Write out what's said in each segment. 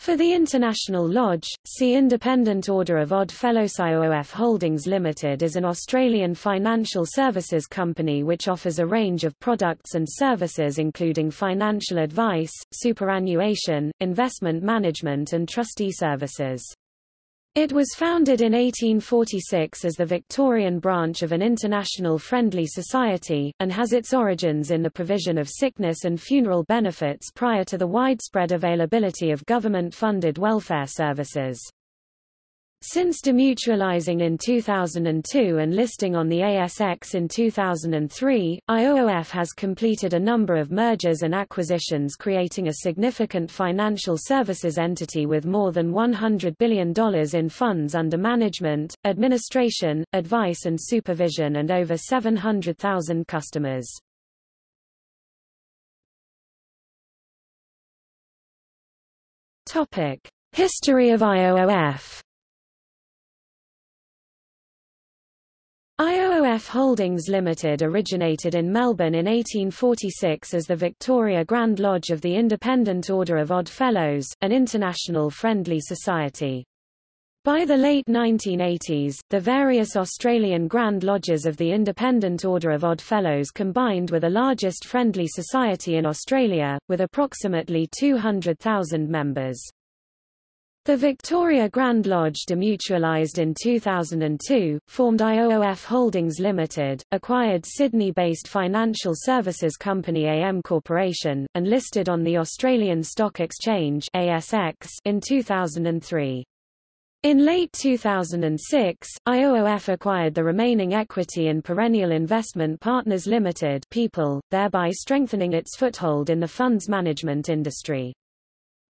For the International Lodge, see Independent Order of Odd Fellows IOOF Holdings Limited is an Australian financial services company which offers a range of products and services including financial advice, superannuation, investment management and trustee services. It was founded in 1846 as the Victorian branch of an international friendly society, and has its origins in the provision of sickness and funeral benefits prior to the widespread availability of government-funded welfare services. Since demutualizing in 2002 and listing on the ASX in 2003, IOOF has completed a number of mergers and acquisitions creating a significant financial services entity with more than $100 billion in funds under management, administration, advice and supervision and over 700,000 customers. History of IOOF IOOF Holdings Limited originated in Melbourne in 1846 as the Victoria Grand Lodge of the Independent Order of Odd Fellows, an international friendly society. By the late 1980s, the various Australian Grand Lodges of the Independent Order of Odd Fellows combined with the largest friendly society in Australia, with approximately 200,000 members. The Victoria Grand Lodge demutualised in 2002, formed IOOF Holdings Limited, acquired Sydney-based financial services company AM Corporation, and listed on the Australian Stock Exchange ASX in 2003. In late 2006, IOOF acquired the remaining equity in Perennial Investment Partners Limited people, thereby strengthening its foothold in the funds management industry.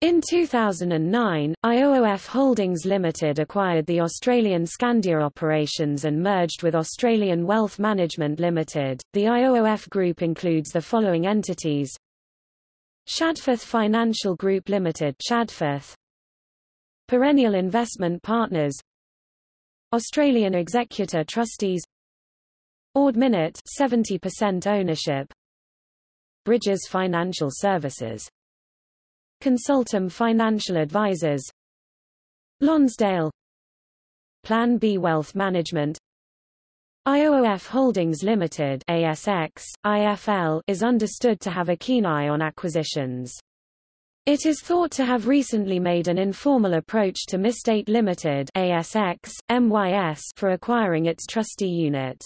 In 2009, IOOF Holdings Limited acquired the Australian Skandia operations and merged with Australian Wealth Management Limited. The IOOF group includes the following entities: Shadforth Financial Group Limited, Shadforth, Perennial Investment Partners, Australian Executor Trustees, Ord Minnett 70% ownership, Bridges Financial Services Consultum Financial Advisors Lonsdale Plan B Wealth Management IOOF Holdings Limited ASX, IFL is understood to have a keen eye on acquisitions. It is thought to have recently made an informal approach to MyState Limited ASX, MYS for acquiring its trustee unit.